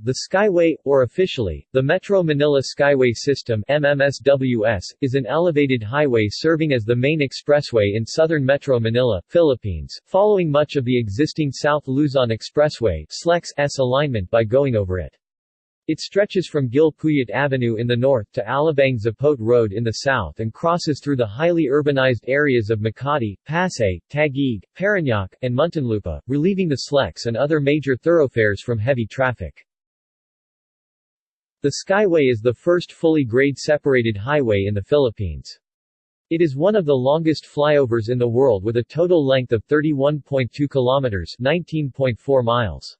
The Skyway, or officially, the Metro Manila Skyway System MMSWS, is an elevated highway serving as the main expressway in southern Metro Manila, Philippines, following much of the existing South Luzon Expressway S alignment by going over it. It stretches from Gil Puyat Avenue in the north to Alabang Zapote Road in the south and crosses through the highly urbanized areas of Makati, Pasay, Taguig, Parañaque, and Muntinlupa, relieving the SLEX and other major thoroughfares from heavy traffic. The Skyway is the first fully grade-separated highway in the Philippines. It is one of the longest flyovers in the world with a total length of 31.2 kilometers 19.4 miles.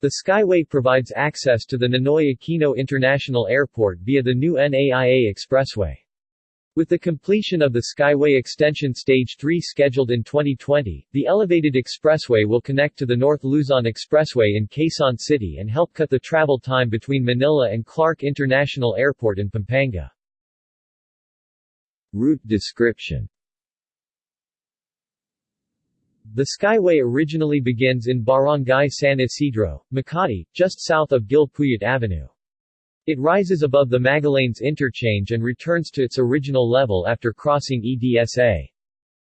The Skyway provides access to the Ninoy Aquino International Airport via the new NAIA Expressway. With the completion of the Skyway Extension Stage 3 scheduled in 2020, the elevated expressway will connect to the North Luzon Expressway in Quezon City and help cut the travel time between Manila and Clark International Airport in Pampanga. Route description The Skyway originally begins in Barangay San Isidro, Makati, just south of Gil Puyat Avenue. It rises above the Magallanes interchange and returns to its original level after crossing EDSA.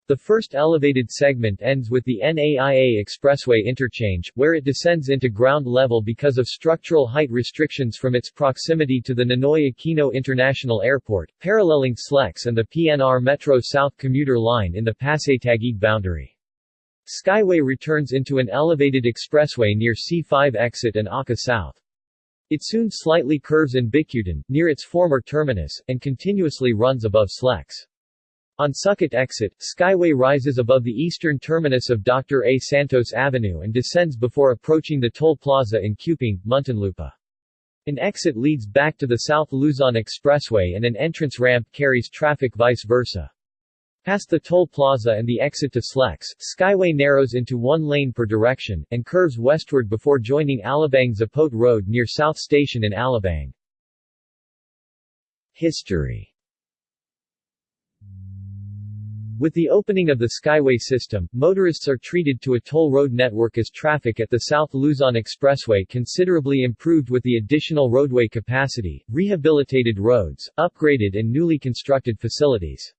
The first elevated segment ends with the NAIA Expressway interchange, where it descends into ground level because of structural height restrictions from its proximity to the Ninoy Aquino International Airport, paralleling SLEX and the PNR Metro South commuter line in the Pasay-Taguig boundary. Skyway returns into an elevated expressway near C5 exit and Arca South. It soon slightly curves in Bicutan, near its former terminus, and continuously runs above SLEX. On Sucat exit, Skyway rises above the eastern terminus of Dr. A. Santos Avenue and descends before approaching the toll plaza in Cupang, Muntinlupa. An exit leads back to the South Luzon Expressway and an entrance ramp carries traffic vice versa. Past the toll plaza and the exit to SLEX, Skyway narrows into one lane per direction, and curves westward before joining Alabang Zapote Road near South Station in Alabang. History With the opening of the Skyway system, motorists are treated to a toll road network as traffic at the South Luzon Expressway considerably improved with the additional roadway capacity, rehabilitated roads, upgraded and newly constructed facilities.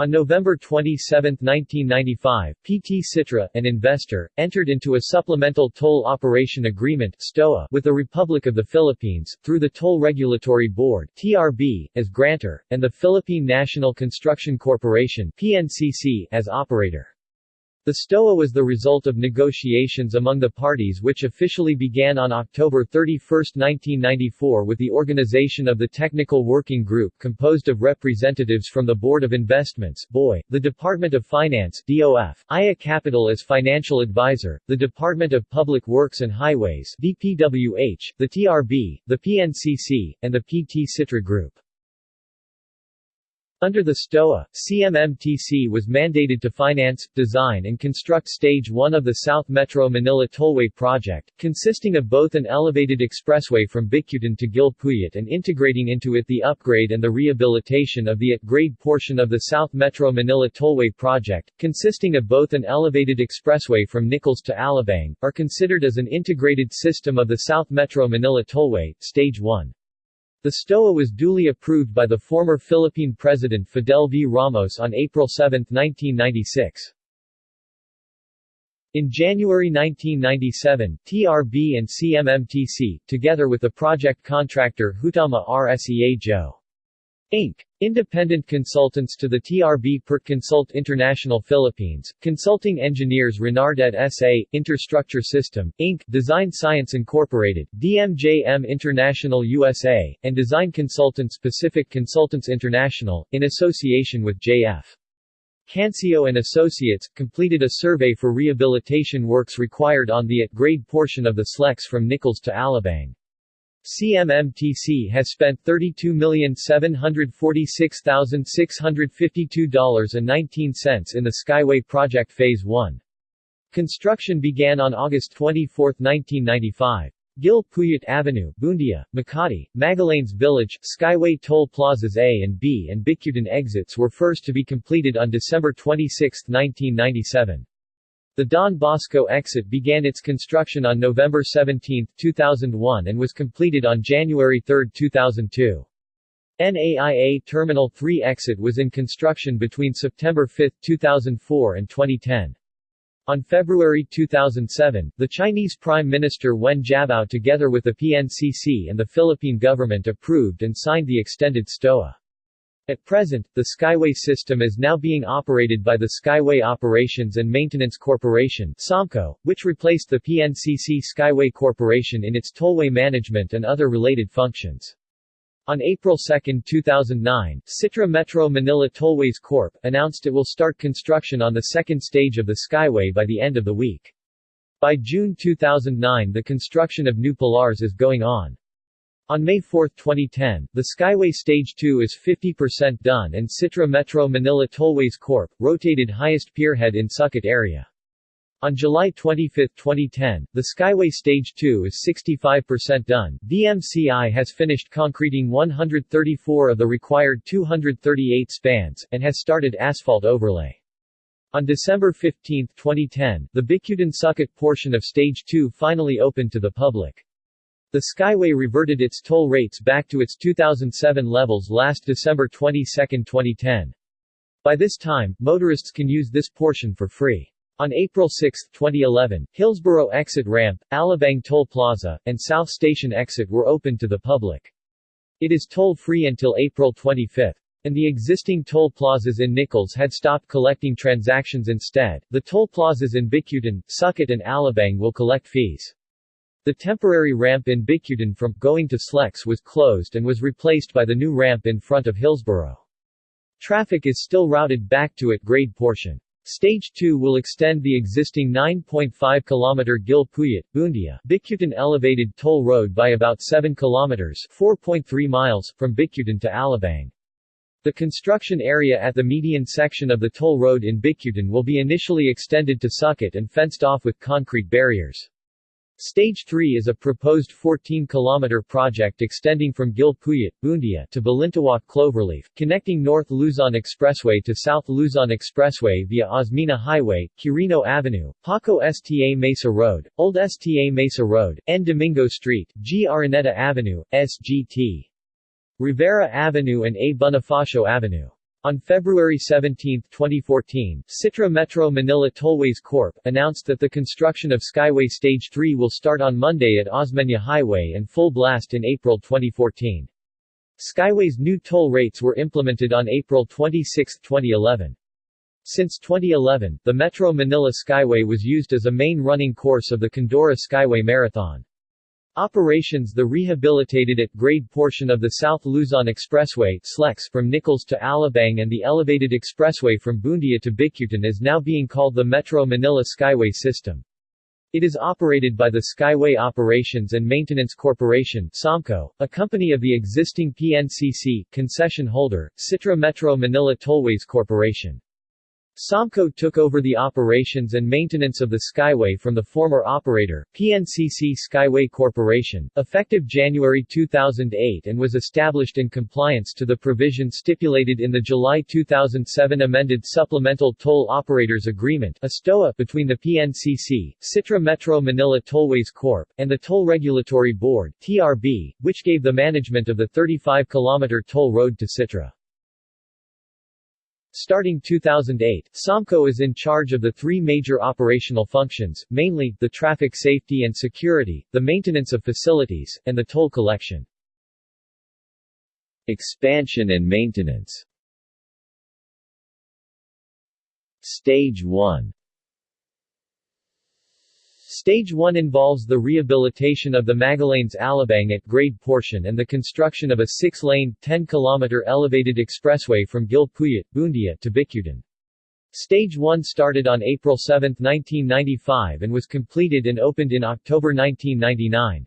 On November 27, 1995, PT Citra, an investor, entered into a supplemental toll operation agreement STOA with the Republic of the Philippines, through the Toll Regulatory Board TRB, as grantor, and the Philippine National Construction Corporation PNCC, as operator. The STOA was the result of negotiations among the parties which officially began on October 31, 1994 with the organization of the Technical Working Group composed of representatives from the Board of Investments BOI, the Department of Finance DOF, IA Capital as financial advisor, the Department of Public Works and Highways DPWH, the TRB, the PNCC, and the PT Citra Group. Under the STOA, CMMTC was mandated to finance, design and construct Stage 1 of the South Metro Manila Tollway project, consisting of both an elevated expressway from Bicutan to Gil Puyat and integrating into it the upgrade and the rehabilitation of the at-grade portion of the South Metro Manila Tollway project, consisting of both an elevated expressway from Nichols to Alabang, are considered as an integrated system of the South Metro Manila Tollway, Stage 1. The STOA was duly approved by the former Philippine President Fidel V. Ramos on April 7, 1996. In January 1997, TRB and CMMTC, together with the project contractor Hutama RSEA Jo. Inc. Independent consultants to the TRB PERT Consult International Philippines, consulting engineers Renardet S.A., Interstructure System, Inc., Design Science Incorporated, DMJM International USA, and design consultants Pacific Consultants International, in association with J.F. Cancio and Associates, completed a survey for rehabilitation works required on the at-grade portion of the SLEX from Nichols to Alabang. CMMTC has spent $32,746,652.19 in the Skyway project Phase 1. Construction began on August 24, 1995. Gil Puyat Avenue, Buendia, Makati, Magallanes Village, Skyway Toll Plazas A and B and Bicutan exits were first to be completed on December 26, 1997. The Don Bosco exit began its construction on November 17, 2001 and was completed on January 3, 2002. NAIA Terminal 3 exit was in construction between September 5, 2004 and 2010. On February 2007, the Chinese Prime Minister Wen Jiabao together with the PNCC and the Philippine government approved and signed the extended STOA. At present, the Skyway system is now being operated by the Skyway Operations and Maintenance Corporation SOMCO, which replaced the PNCC Skyway Corporation in its tollway management and other related functions. On April 2, 2009, Citra Metro Manila Tollways Corp. announced it will start construction on the second stage of the Skyway by the end of the week. By June 2009 the construction of new Pilars is going on. On May 4, 2010, the Skyway Stage 2 is 50% done and Citra Metro Manila Tollways Corp. rotated highest pierhead in Sucat area. On July 25, 2010, the Skyway Stage 2 is 65% done. DMCI has finished concreting 134 of the required 238 spans, and has started asphalt overlay. On December 15, 2010, the Bicutan-Sucat portion of Stage 2 finally opened to the public. The Skyway reverted its toll rates back to its 2007 levels last December 22, 2010. By this time, motorists can use this portion for free. On April 6, 2011, Hillsborough exit ramp, Alabang Toll Plaza, and South Station exit were opened to the public. It is toll-free until April 25. And the existing toll plazas in Nichols had stopped collecting transactions instead. The toll plazas in Bicutan, Sucat and Alabang will collect fees. The temporary ramp in Bicutan from going to Slex was closed and was replaced by the new ramp in front of Hillsborough. Traffic is still routed back to it grade portion. Stage 2 will extend the existing 9.5 km Gil Puyat, Buendia, Bicutan elevated toll road by about 7 km 4.3 miles from Bicutan to Alabang. The construction area at the median section of the toll road in Bicutan will be initially extended to Sucat and fenced off with concrete barriers. Stage 3 is a proposed 14-kilometer project extending from Gil Puyat, Buendia to Balintawak Cloverleaf, connecting North Luzon Expressway to South Luzon Expressway via Osmeña Highway, Quirino Avenue, Paco Sta Mesa Road, Old Sta Mesa Road, N. Domingo Street, G. Araneta Avenue, SGT. Rivera Avenue and A. Bonifacio Avenue. On February 17, 2014, Citra Metro Manila Tollways Corp. announced that the construction of Skyway Stage 3 will start on Monday at Osmeña Highway and full blast in April 2014. Skyway's new toll rates were implemented on April 26, 2011. Since 2011, the Metro Manila Skyway was used as a main running course of the Condura Skyway Marathon. Operations The rehabilitated at grade portion of the South Luzon Expressway SLEX from Nichols to Alabang and the elevated expressway from Buendia to Bicutan is now being called the Metro Manila Skyway System. It is operated by the Skyway Operations and Maintenance Corporation SOMCO, a company of the existing PNCC concession holder, Citra Metro Manila Tollways Corporation. SOMCO took over the operations and maintenance of the Skyway from the former operator, PNCC Skyway Corporation, effective January 2008 and was established in compliance to the provision stipulated in the July 2007 amended Supplemental Toll Operators Agreement between the PNCC, Citra Metro Manila Tollways Corp., and the Toll Regulatory Board TRB, which gave the management of the 35-kilometer toll road to Citra. Starting 2008, SOMCO is in charge of the three major operational functions, mainly, the traffic safety and security, the maintenance of facilities, and the toll collection. Expansion and maintenance Stage 1 Stage 1 involves the rehabilitation of the Magallanes Alabang at grade portion and the construction of a 6-lane, 10-kilometer elevated expressway from Gil Puyat, Buendia to Bicutan. Stage 1 started on April 7, 1995 and was completed and opened in October 1999.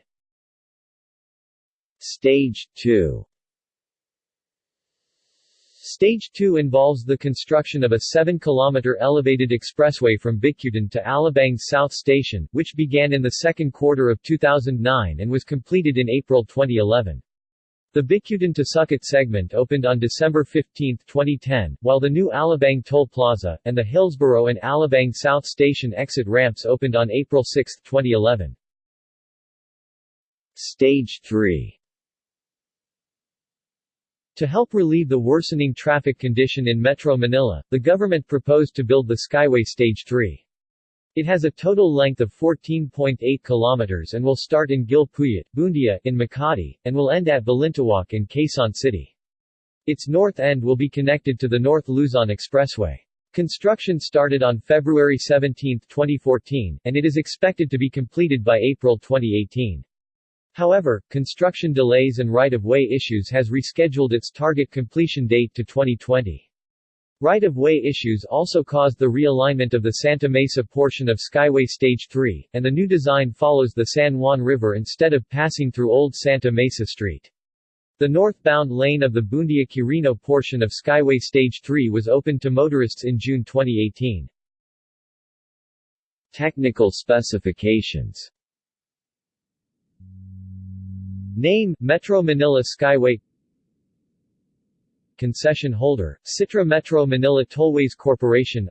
Stage 2 Stage 2 involves the construction of a 7-kilometer elevated expressway from Bicutan to Alabang South Station, which began in the second quarter of 2009 and was completed in April 2011. The Bicutan to Sucat segment opened on December 15, 2010, while the new Alabang Toll Plaza, and the Hillsborough and Alabang South Station exit ramps opened on April 6, 2011. Stage 3 To help relieve the worsening traffic condition in Metro Manila, the government proposed to build the Skyway Stage 3. It has a total length of 14.8 kilometers and will start in Gil Puyat, Buendia, in Makati, and will end at Balintawak in Quezon City. Its north end will be connected to the North Luzon Expressway. Construction started on February 17, 2014, and it is expected to be completed by April 2018. However, construction delays and right-of-way issues has rescheduled its target completion date to 2020. Right-of-way issues also caused the realignment of the Santa Mesa portion of Skyway Stage 3, and the new design follows the San Juan River instead of passing through Old Santa Mesa Street. The northbound lane of the Buendia-Quirino portion of Skyway Stage 3 was opened to motorists in June 2018. Technical specifications Name, Metro Manila Skyway Concession holder, Citra Metro Manila Tollways Corporation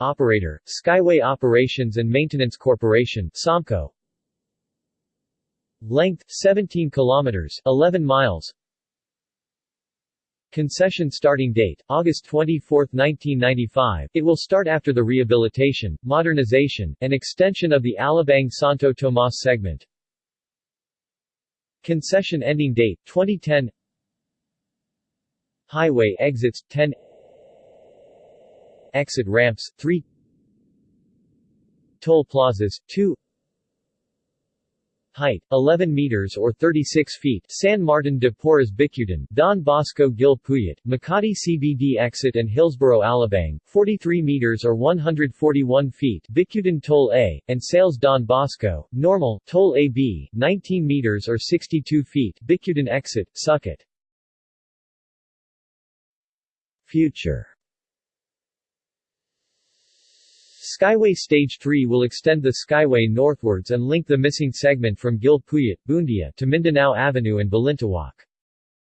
Operator, Skyway Operations and Maintenance Corporation SOMCO Length, 17 kilometers 11 miles Concession starting date, August 24, 1995. It will start after the rehabilitation, modernization, and extension of the Alabang Santo Tomas segment. Concession ending date, 2010 Highway exits 10 Exit ramps 3 Toll plazas 2 Height 11 meters or 36 feet San Martin de Porres Bicutan, Don Bosco Gil Puyat, Makati CBD exit and Hillsborough Alabang 43 meters or 141 feet Bicutan Toll A and Sales Don Bosco Normal Toll AB 19 meters or 62 feet Bicutan exit Sucat Future Skyway Stage 3 will extend the Skyway northwards and link the missing segment from Gil Puyat, Buendia to Mindanao Avenue and Balintawak.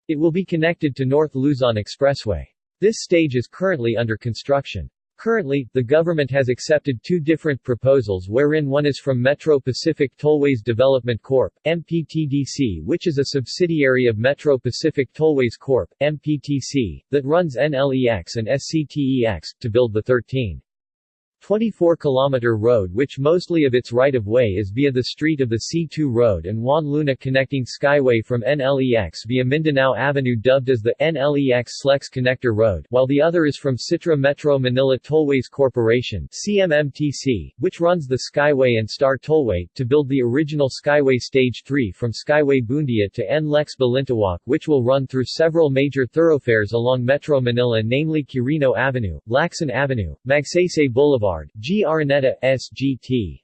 It will be connected to North Luzon Expressway. This stage is currently under construction. Currently, the government has accepted two different proposals wherein one is from Metro Pacific Tollways Development Corp., MPTDC which is a subsidiary of Metro Pacific Tollways Corp., MPTC, that runs NLEX and SCTEX, to build the 13 24-kilometer road which mostly of its right-of-way is via the street of the C2 Road and Juan Luna connecting Skyway from NLEX via Mindanao Avenue dubbed as the NLEX Slex Connector Road, while the other is from Citra Metro Manila Tollways Corporation CMMTC, which runs the Skyway and Star Tollway, to build the original Skyway Stage 3 from Skyway Buendia to NLEX Balintawak which will run through several major thoroughfares along Metro Manila namely Quirino Avenue, Lacson Avenue, Magsaysay Boulevard Boulevard, G. Araneta, SGT.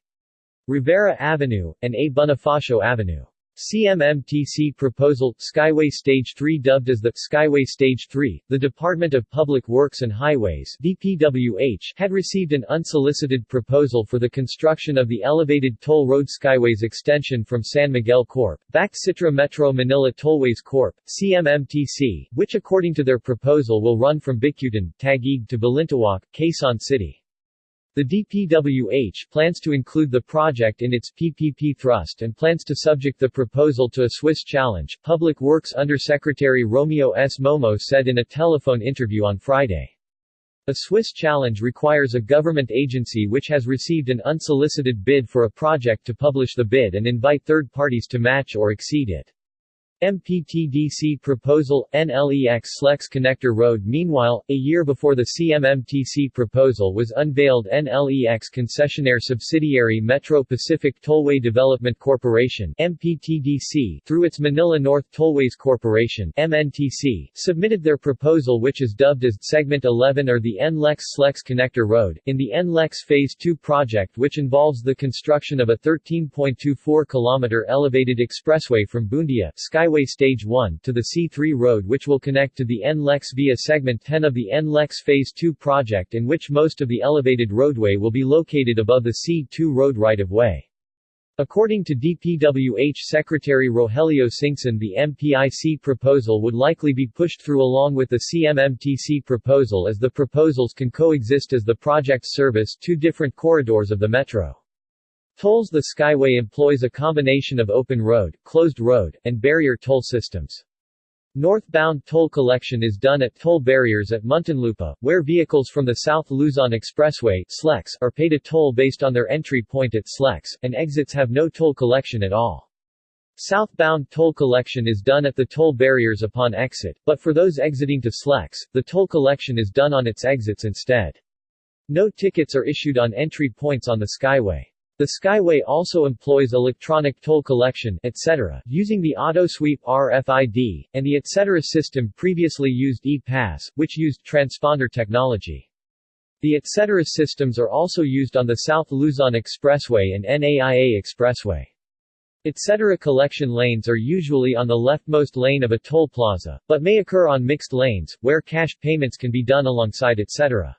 Rivera Avenue, and A. Bonifacio Avenue. CMMTC proposal, Skyway Stage 3 dubbed as the Skyway Stage 3, the Department of Public Works and Highways DPWH had received an unsolicited proposal for the construction of the elevated toll road Skyways extension from San Miguel Corp., backed Citra Metro Manila Tollways Corp., CMMTC, which according to their proposal will run from Bicutan, Taguig to Balintawak, Quezon City. The DPWH plans to include the project in its PPP thrust and plans to subject the proposal to a Swiss challenge, Public Works Undersecretary Romeo S. Momo said in a telephone interview on Friday. A Swiss challenge requires a government agency which has received an unsolicited bid for a project to publish the bid and invite third parties to match or exceed it. MPTDC proposal, NLEX Slex Connector Road. Meanwhile, a year before the CMMTC proposal was unveiled NLEX concessionaire subsidiary Metro Pacific Tollway Development Corporation MPTDC, through its Manila North Tollways Corporation MNTC, submitted their proposal which is dubbed as Segment 11 or the NLEX Slex Connector Road, in the NLEX Phase 2 project which involves the construction of a 13.24 km elevated expressway from Buendia, Skyway Highway Stage 1 to the C3 road which will connect to the NLEX via Segment 10 of the NLEX Phase 2 project in which most of the elevated roadway will be located above the C2 road right-of-way. According to DPWH Secretary Rogelio Singson the MPIC proposal would likely be pushed through along with the CMMTC proposal as the proposals can coexist as the projects service two different corridors of the metro. Tolls The Skyway employs a combination of open road, closed road, and barrier toll systems. Northbound toll collection is done at toll barriers at Muntinlupa, where vehicles from the South Luzon Expressway SLEX are paid a toll based on their entry point at SLEX, and exits have no toll collection at all. Southbound toll collection is done at the toll barriers upon exit, but for those exiting to SLEX, the toll collection is done on its exits instead. No tickets are issued on entry points on the Skyway. The Skyway also employs electronic toll collection etc. using the AutoSweep RFID, and the etc. system previously used E-Pass, which used transponder technology. The etc. systems are also used on the South Luzon Expressway and NAIA Expressway. Etc. collection lanes are usually on the leftmost lane of a toll plaza, but may occur on mixed lanes, where cash payments can be done alongside etc.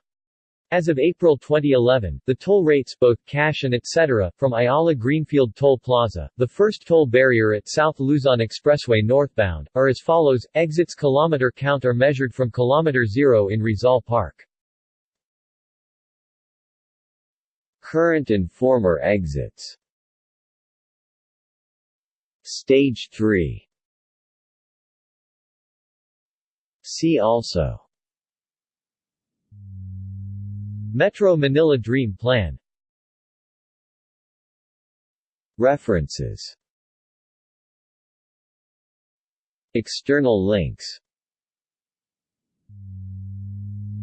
As of April 2011, the toll rates both cash and etc. from Ayala Greenfield Toll Plaza, the first toll barrier at South Luzon Expressway northbound, are as follows, exits kilometer count are measured from kilometer 0 in Rizal Park. Current and former exits Stage 3 See also Metro Manila Dream Plan. References. External links.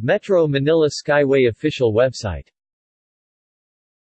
Metro Manila Skyway official website